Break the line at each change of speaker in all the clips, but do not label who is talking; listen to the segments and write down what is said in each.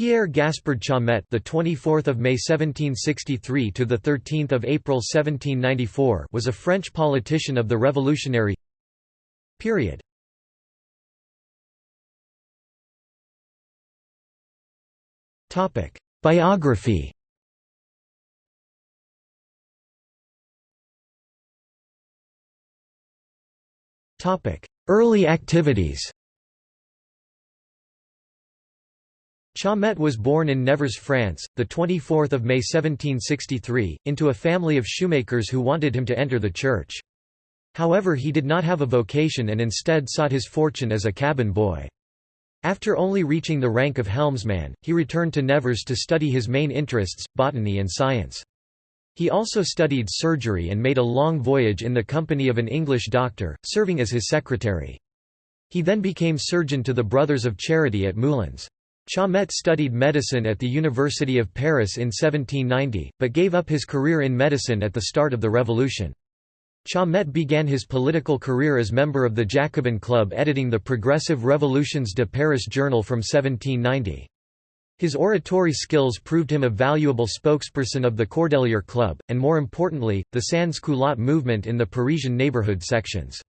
Pierre Gaspard Chaumette, the 24th of May 1763 to the 13th of April 1794, was a French politician of the Revolutionary period. Topic: Biography. Topic: Early activities. Chaumette was born in Nevers, France, 24 May 1763, into a family of shoemakers who wanted him to enter the church. However he did not have a vocation and instead sought his fortune as a cabin boy. After only reaching the rank of helmsman, he returned to Nevers to study his main interests, botany and science. He also studied surgery and made a long voyage in the company of an English doctor, serving as his secretary. He then became surgeon to the Brothers of Charity at Moulins. Chaumette studied medicine at the University of Paris in 1790, but gave up his career in medicine at the start of the Revolution. Chaumette began his political career as member of the Jacobin Club editing the Progressive Revolutions de Paris journal from 1790. His oratory skills proved him a valuable spokesperson of the Cordelier Club, and more importantly, the sans culotte movement in the Parisian neighborhood sections.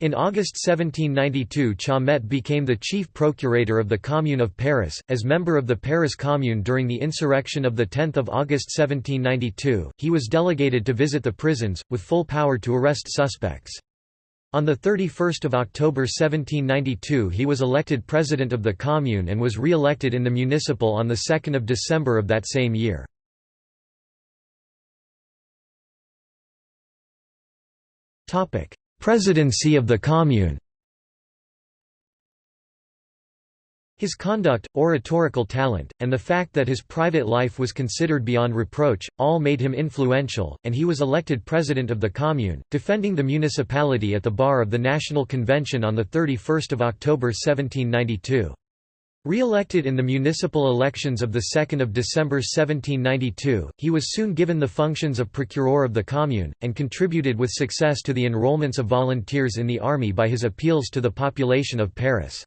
In August 1792 Chaumette became the chief procurator of the Commune of Paris, as member of the Paris Commune during the insurrection of 10 August 1792, he was delegated to visit the prisons, with full power to arrest suspects. On 31 October 1792 he was elected president of the Commune and was re-elected in the municipal on 2 December of that same year. Presidency of the Commune His conduct, oratorical talent, and the fact that his private life was considered beyond reproach, all made him influential, and he was elected president of the Commune, defending the municipality at the bar of the National Convention on 31 October 1792. Re-elected in the municipal elections of 2 December 1792, he was soon given the functions of procureur of the commune, and contributed with success to the enrollments of volunteers in the army by his appeals to the population of Paris.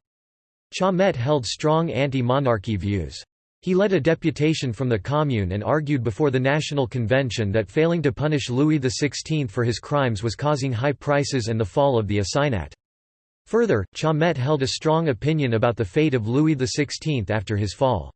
Chaumette held strong anti-monarchy views. He led a deputation from the Commune and argued before the National Convention that failing to punish Louis XVI for his crimes was causing high prices and the fall of the assignat. Further, Chaumette held a strong opinion about the fate of Louis XVI after his fall.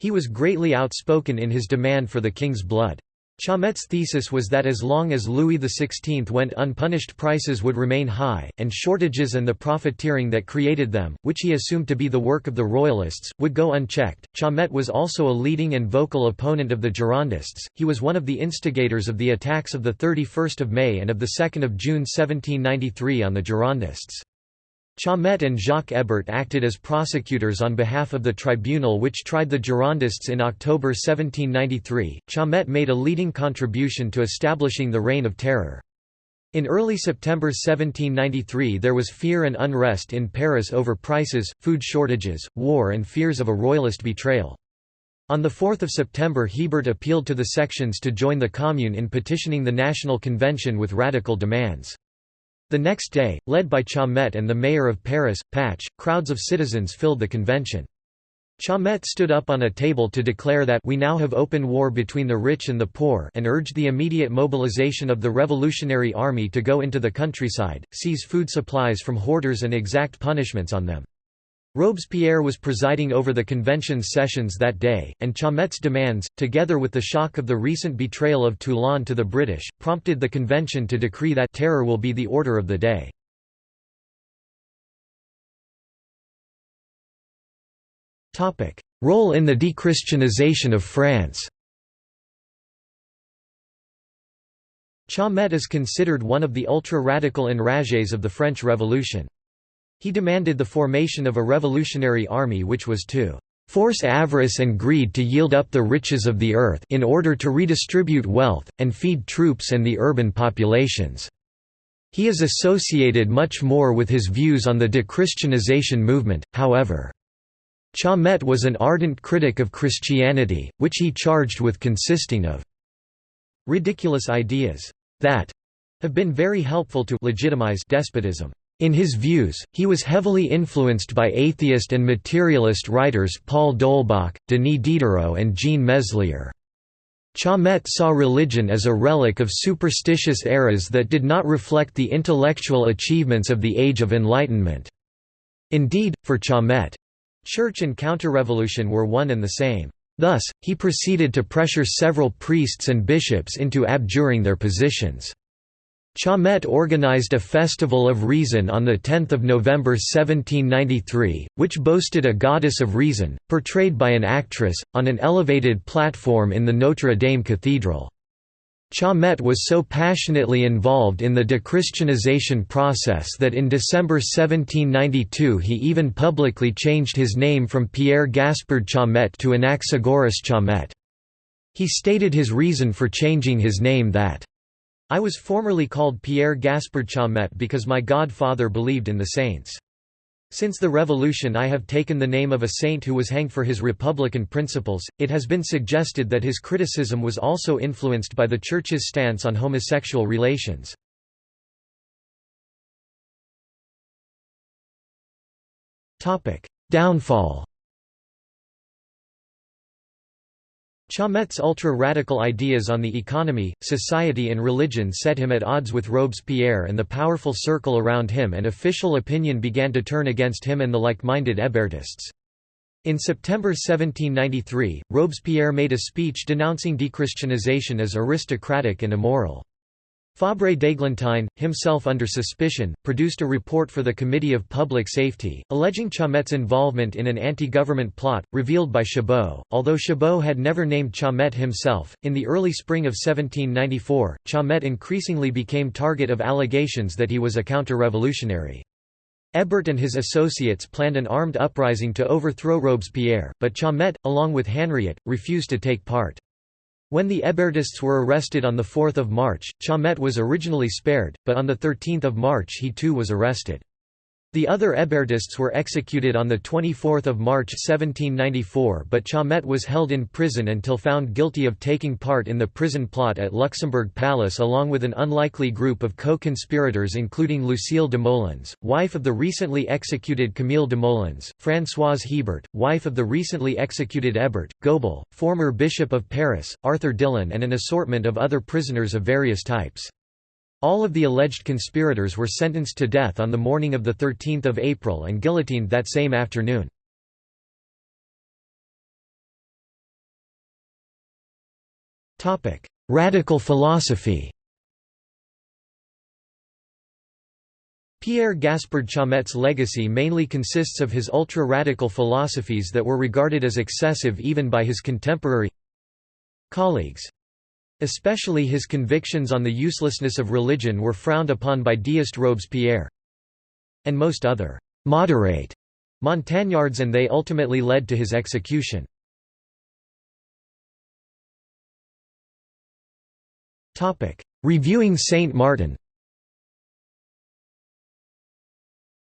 He was greatly outspoken in his demand for the king's blood. Chaumette's thesis was that as long as Louis XVI went unpunished prices would remain high, and shortages and the profiteering that created them, which he assumed to be the work of the Royalists, would go unchecked. Chaumette was also a leading and vocal opponent of the Girondists, he was one of the instigators of the attacks of 31 May and of 2 June 1793 on the Girondists. Chaumette and Jacques Hébert acted as prosecutors on behalf of the tribunal which tried the Girondists in October 1793. Chaumette made a leading contribution to establishing the Reign of Terror. In early September 1793 there was fear and unrest in Paris over prices, food shortages, war and fears of a royalist betrayal. On 4 September Hébert appealed to the sections to join the Commune in petitioning the National Convention with radical demands. The next day, led by Chaumette and the mayor of Paris, Pache, crowds of citizens filled the convention. Chaumette stood up on a table to declare that we now have open war between the rich and the poor and urged the immediate mobilization of the Revolutionary Army to go into the countryside, seize food supplies from hoarders and exact punishments on them. Robespierre was presiding over the convention's sessions that day, and Chaumette's demands, together with the shock of the recent betrayal of Toulon to the British, prompted the convention to decree that terror will be the order of the day. Role in the dechristianization of France Chaumette is considered one of the ultra-radical enragés of the French Revolution. He demanded the formation of a revolutionary army which was to force avarice and greed to yield up the riches of the earth in order to redistribute wealth, and feed troops and the urban populations." He is associated much more with his views on the dechristianization movement, however. Chaumette was an ardent critic of Christianity, which he charged with consisting of ridiculous ideas that have been very helpful to legitimize despotism. In his views, he was heavily influenced by atheist and materialist writers Paul d'Holbach, Denis Diderot and Jean Meslier. Chaumette saw religion as a relic of superstitious eras that did not reflect the intellectual achievements of the Age of Enlightenment. Indeed, for Chaumette, church and counter-revolution were one and the same. Thus, he proceeded to pressure several priests and bishops into abjuring their positions. Chaumette organized a Festival of Reason on 10 November 1793, which boasted a goddess of reason, portrayed by an actress, on an elevated platform in the Notre Dame Cathedral. Chaumette was so passionately involved in the dechristianization process that in December 1792 he even publicly changed his name from Pierre Gaspard Chaumette to Anaxagoras Chaumette. He stated his reason for changing his name that I was formerly called Pierre Gaspard Chaumette because my godfather believed in the saints. Since the revolution I have taken the name of a saint who was hanged for his republican principles. It has been suggested that his criticism was also influenced by the Church's stance on homosexual relations. Downfall Chaumette's ultra-radical ideas on the economy, society and religion set him at odds with Robespierre and the powerful circle around him and official opinion began to turn against him and the like-minded Hébertists. In September 1793, Robespierre made a speech denouncing dechristianization as aristocratic and immoral. Fabre d'Églantine, himself under suspicion, produced a report for the Committee of Public Safety, alleging Chaumette's involvement in an anti-government plot, revealed by Chabot. Although Chabot had never named Chaumette himself, in the early spring of 1794, Chaumette increasingly became target of allegations that he was a counter-revolutionary. Hébert and his associates planned an armed uprising to overthrow Robespierre, but Chaumette, along with Hanriot, refused to take part. When the Hébertists were arrested on 4 March, Chaumette was originally spared, but on 13 March he too was arrested. The other Hébertists were executed on 24 March 1794 but Chaumette was held in prison until found guilty of taking part in the prison plot at Luxembourg Palace along with an unlikely group of co-conspirators including Lucile Desmoulins, wife of the recently executed Camille Desmoulins, Françoise Hébert, wife of the recently executed Hébert, Gobel, former Bishop of Paris, Arthur Dillon and an assortment of other prisoners of various types. All of the alleged conspirators were sentenced to death on the morning of 13 April and guillotined that same afternoon. Radical philosophy Pierre Gaspard Chaumette's legacy mainly consists of his ultra-radical philosophies that were regarded as excessive even by his contemporary colleagues. Especially his convictions on the uselessness of religion were frowned upon by deist Robespierre and most other «moderate» Montagnards and they ultimately led to his execution. Reviewing Saint Martin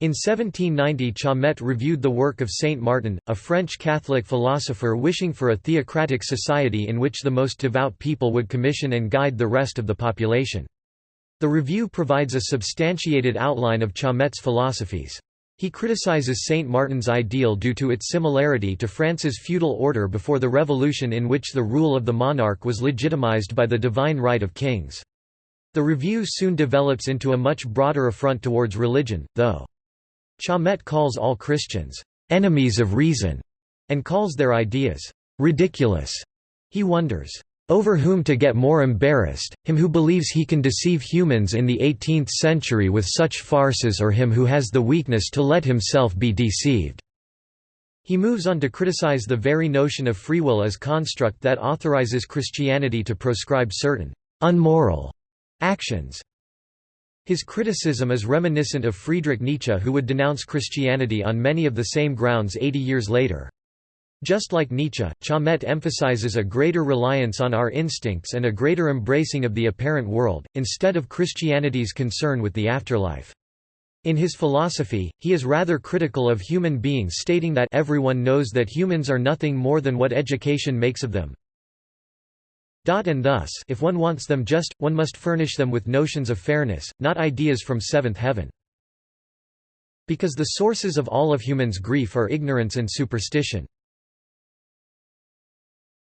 In 1790 Chaumette reviewed the work of Saint Martin, a French Catholic philosopher wishing for a theocratic society in which the most devout people would commission and guide the rest of the population. The review provides a substantiated outline of Chaumette's philosophies. He criticizes Saint Martin's ideal due to its similarity to France's feudal order before the Revolution in which the rule of the monarch was legitimized by the divine right of kings. The review soon develops into a much broader affront towards religion, though. Chaumette calls all Christians, "...enemies of reason", and calls their ideas, "...ridiculous". He wonders, "...over whom to get more embarrassed, him who believes he can deceive humans in the 18th century with such farces or him who has the weakness to let himself be deceived." He moves on to criticize the very notion of free will as construct that authorizes Christianity to proscribe certain «unmoral» actions. His criticism is reminiscent of Friedrich Nietzsche who would denounce Christianity on many of the same grounds 80 years later. Just like Nietzsche, Chaumette emphasizes a greater reliance on our instincts and a greater embracing of the apparent world, instead of Christianity's concern with the afterlife. In his philosophy, he is rather critical of human beings stating that everyone knows that humans are nothing more than what education makes of them, and thus if one wants them just, one must furnish them with notions of fairness, not ideas from seventh heaven. Because the sources of all of humans' grief are ignorance and superstition.